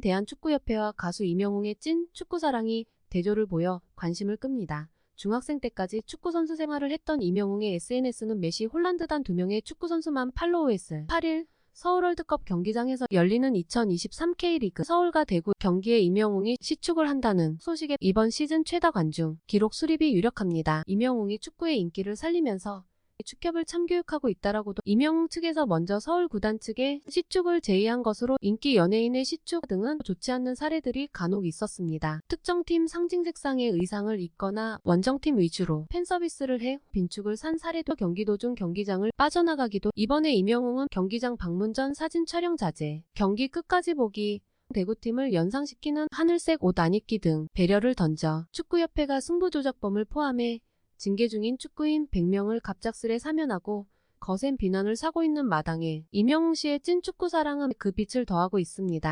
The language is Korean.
대한축구협회와 가수 임영웅의 찐 축구사랑이 대조를 보여 관심을 끕니다. 중학생 때까지 축구선수 생활을 했던 임영웅의 SNS는 메시 홀란드 단 두 명의 축구선수만 팔로우했을 8일 서울 월드컵 경기장에서 열리는 2023 K리그 서울과 대구 경기에 임영웅이 시축을 한다는 소식에 이번 시즌 최다 관중 기록 수립이 유력합니다. 임영웅이 축구의 인기를 살리면서 축협을 참교육하고 있다라고도 임영웅 측에서 먼저 서울 구단 측에 시축을 제의한 것으로 인기 연예인의 시축 등은 좋지 않는 사례들이 간혹 있었습니다. 특정 팀 상징 색상의 의상을 입거나 원정팀 위주로 팬 서비스를 해 빈축을 산 사례도 경기도 중 경기장을 빠져나가기도 이번에 이명웅은 경기장 방문 전 사진 촬영 자제, 경기 끝까지 보기, 대구팀을 연상시키는 하늘색 옷 안 입기 등 배려를 던져 축구협회가 승부조작범을 포함해 징계 중인 축구인 100명을 갑작스레 사면하고 거센 비난을 사고 있는 마당에 이명웅 씨의 찐 축구 사랑은 그 빛을 더하고 있습니다.